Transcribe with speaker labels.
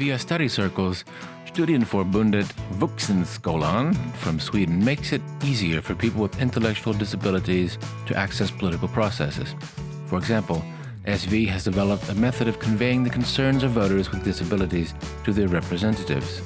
Speaker 1: Via study circles, Studienförbundet Vuxenskolan from Sweden makes it easier for people with intellectual disabilities to access political processes. For example, SV has developed a method of conveying the concerns of voters with disabilities to their representatives.